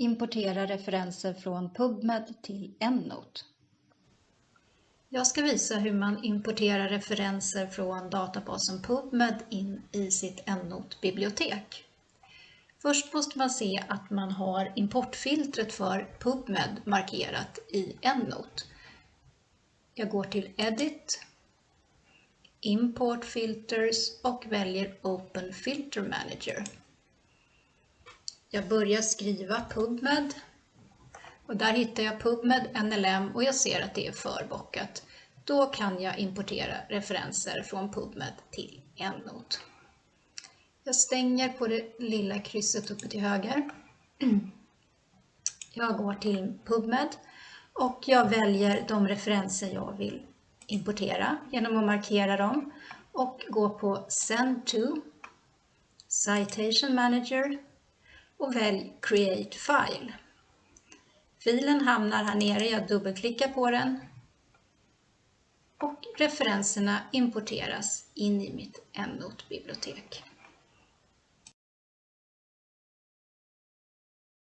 Importera referenser från PubMed till EndNote. Jag ska visa hur man importerar referenser från databasen PubMed in i sitt EndNote-bibliotek. Först måste man se att man har importfiltret för PubMed markerat i EndNote. Jag går till Edit, Import Filters och väljer Open Filter Manager. Jag börjar skriva PubMed och där hittar jag PubMed NLM och jag ser att det är förbockat. Då kan jag importera referenser från PubMed till EndNote. Jag stänger på det lilla krysset uppe till höger. Jag går till PubMed och jag väljer de referenser jag vill importera genom att markera dem och gå på Send to, Citation Manager och välj Create File. Filen hamnar här nere, jag dubbelklickar på den och referenserna importeras in i mitt EndNote-bibliotek.